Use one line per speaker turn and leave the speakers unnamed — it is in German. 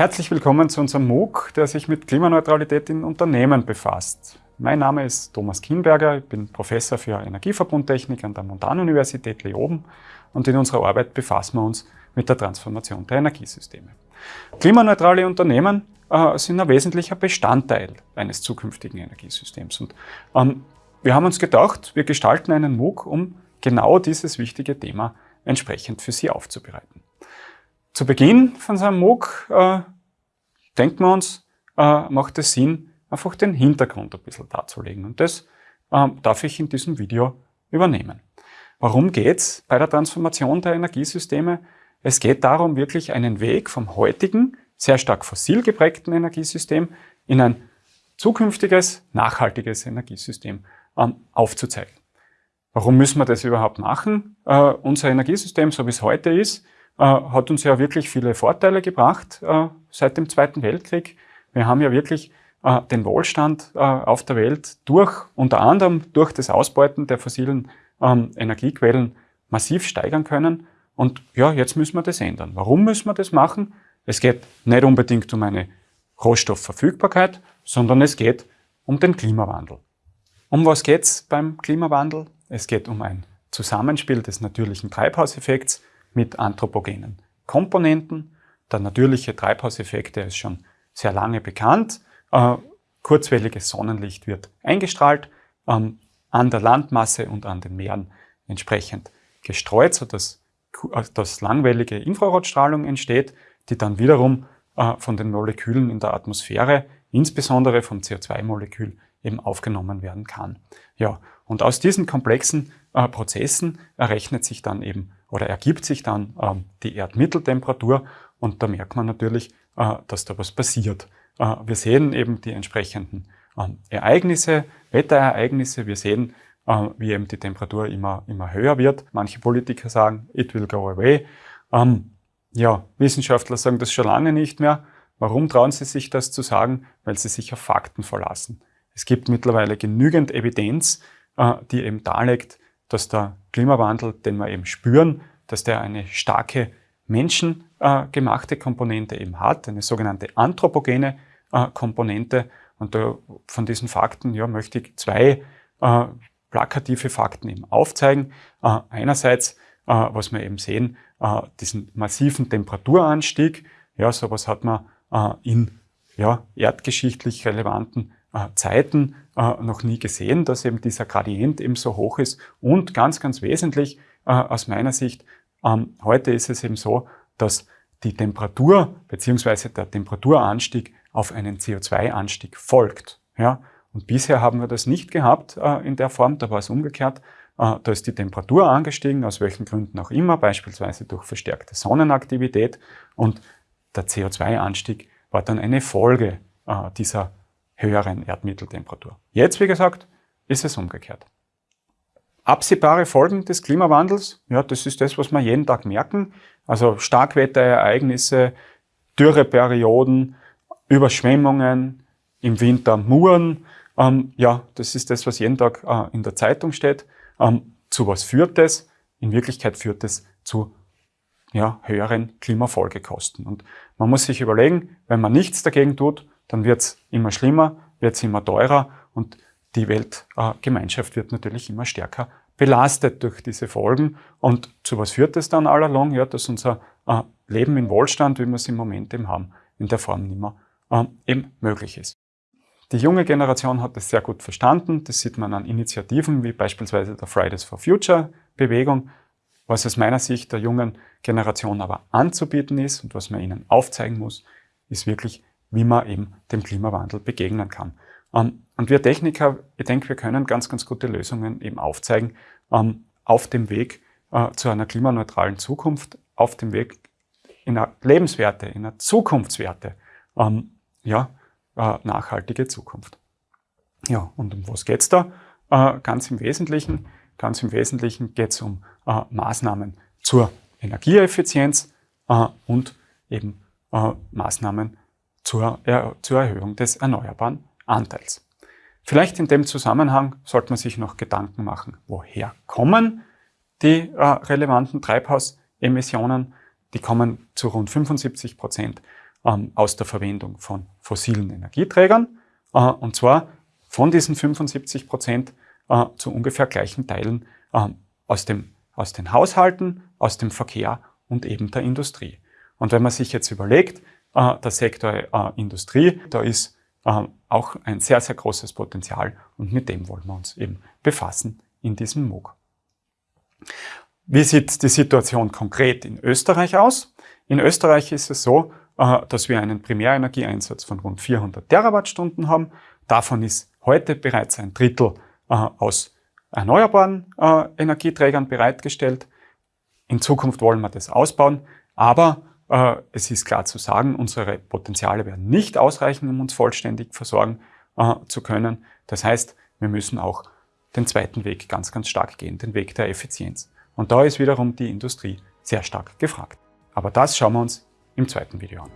Herzlich willkommen zu unserem MOOC, der sich mit Klimaneutralität in Unternehmen befasst. Mein Name ist Thomas Kienberger, ich bin Professor für Energieverbundtechnik an der Montanuniversität Leoben und in unserer Arbeit befassen wir uns mit der Transformation der Energiesysteme. Klimaneutrale Unternehmen äh, sind ein wesentlicher Bestandteil eines zukünftigen Energiesystems. Und ähm, wir haben uns gedacht, wir gestalten einen MOOC, um genau dieses wichtige Thema entsprechend für Sie aufzubereiten. Zu Beginn von so einem MOOC äh, denken wir uns, äh, macht es Sinn, einfach den Hintergrund ein bisschen darzulegen. Und das äh, darf ich in diesem Video übernehmen. Warum geht's bei der Transformation der Energiesysteme? Es geht darum, wirklich einen Weg vom heutigen, sehr stark fossil geprägten Energiesystem in ein zukünftiges, nachhaltiges Energiesystem ähm, aufzuzeigen. Warum müssen wir das überhaupt machen? Äh, unser Energiesystem, so wie es heute ist, hat uns ja wirklich viele Vorteile gebracht äh, seit dem Zweiten Weltkrieg. Wir haben ja wirklich äh, den Wohlstand äh, auf der Welt durch, unter anderem durch das Ausbeuten der fossilen ähm, Energiequellen massiv steigern können. Und ja, jetzt müssen wir das ändern. Warum müssen wir das machen? Es geht nicht unbedingt um eine Rohstoffverfügbarkeit, sondern es geht um den Klimawandel. Um was geht's beim Klimawandel? Es geht um ein Zusammenspiel des natürlichen Treibhauseffekts mit anthropogenen Komponenten. Der natürliche Treibhauseffekt, der ist schon sehr lange bekannt. Äh, kurzwelliges Sonnenlicht wird eingestrahlt, ähm, an der Landmasse und an den Meeren entsprechend gestreut, sodass äh, dass langwellige Infrarotstrahlung entsteht, die dann wiederum äh, von den Molekülen in der Atmosphäre, insbesondere vom CO2-Molekül, eben aufgenommen werden kann. Ja, und aus diesen komplexen äh, Prozessen errechnet sich dann eben oder ergibt sich dann ähm, die Erdmitteltemperatur und da merkt man natürlich, äh, dass da was passiert. Äh, wir sehen eben die entsprechenden ähm, Ereignisse, Wetterereignisse, wir sehen, äh, wie eben die Temperatur immer, immer höher wird. Manche Politiker sagen, it will go away. Ähm, ja, Wissenschaftler sagen das schon lange nicht mehr. Warum trauen sie sich das zu sagen? Weil sie sich auf Fakten verlassen. Es gibt mittlerweile genügend Evidenz, äh, die eben darlegt, dass der Klimawandel, den wir eben spüren, dass der eine starke menschengemachte Komponente eben hat, eine sogenannte anthropogene äh, Komponente. Und von diesen Fakten ja, möchte ich zwei äh, plakative Fakten eben aufzeigen. einerseits, was wir eben sehen, diesen massiven Temperaturanstieg. Ja, sowas hat man in ja, erdgeschichtlich relevanten äh, Zeiten äh, noch nie gesehen, dass eben dieser Gradient eben so hoch ist. Und ganz, ganz wesentlich äh, aus meiner Sicht, ähm, heute ist es eben so, dass die Temperatur bzw. der Temperaturanstieg auf einen CO2-Anstieg folgt. Ja? Und bisher haben wir das nicht gehabt äh, in der Form, da war es umgekehrt. Äh, da ist die Temperatur angestiegen, aus welchen Gründen auch immer, beispielsweise durch verstärkte Sonnenaktivität. Und der CO2-Anstieg war dann eine Folge äh, dieser höheren Erdmitteltemperatur. Jetzt, wie gesagt, ist es umgekehrt. Absehbare Folgen des Klimawandels, ja, das ist das, was wir jeden Tag merken. Also Starkwetterereignisse, Dürreperioden, Überschwemmungen, im Winter Muren. Ähm, ja, das ist das, was jeden Tag äh, in der Zeitung steht. Ähm, zu was führt es? In Wirklichkeit führt es zu ja, höheren Klimafolgekosten. Und man muss sich überlegen, wenn man nichts dagegen tut, dann wird es immer schlimmer, wird es immer teurer und die Weltgemeinschaft wird natürlich immer stärker belastet durch diese Folgen. Und zu was führt es dann allalong? Ja, dass unser äh, Leben in Wohlstand, wie wir es im Moment eben haben, in der Form nicht mehr äh, eben möglich ist. Die junge Generation hat das sehr gut verstanden. Das sieht man an Initiativen wie beispielsweise der Fridays for Future Bewegung. Was aus meiner Sicht der jungen Generation aber anzubieten ist und was man ihnen aufzeigen muss, ist wirklich wie man eben dem Klimawandel begegnen kann. Ähm, und wir Techniker, ich denke, wir können ganz, ganz gute Lösungen eben aufzeigen ähm, auf dem Weg äh, zu einer klimaneutralen Zukunft, auf dem Weg in einer lebenswerte, in einer zukunftswerte, ähm, ja, äh, nachhaltige Zukunft. Ja, und um was geht's da? Äh, ganz im Wesentlichen, ganz im Wesentlichen geht's um Maßnahmen zur Energieeffizienz und eben Maßnahmen zur, er zur Erhöhung des erneuerbaren Anteils. Vielleicht in dem Zusammenhang sollte man sich noch Gedanken machen, woher kommen die äh, relevanten Treibhausemissionen. Die kommen zu rund 75 Prozent ähm, aus der Verwendung von fossilen Energieträgern, äh, und zwar von diesen 75 Prozent äh, zu ungefähr gleichen Teilen äh, aus, dem, aus den Haushalten, aus dem Verkehr und eben der Industrie. Und wenn man sich jetzt überlegt, der Sektor äh, Industrie, da ist äh, auch ein sehr, sehr großes Potenzial und mit dem wollen wir uns eben befassen in diesem MOOC. Wie sieht die Situation konkret in Österreich aus? In Österreich ist es so, äh, dass wir einen Primärenergieeinsatz von rund 400 Terawattstunden haben. Davon ist heute bereits ein Drittel äh, aus erneuerbaren äh, Energieträgern bereitgestellt. In Zukunft wollen wir das ausbauen, aber äh, es ist klar zu sagen, unsere Potenziale werden nicht ausreichen, um uns vollständig versorgen äh, zu können. Das heißt, wir müssen auch den zweiten Weg ganz, ganz stark gehen, den Weg der Effizienz. Und da ist wiederum die Industrie sehr stark gefragt. Aber das schauen wir uns im zweiten Video an.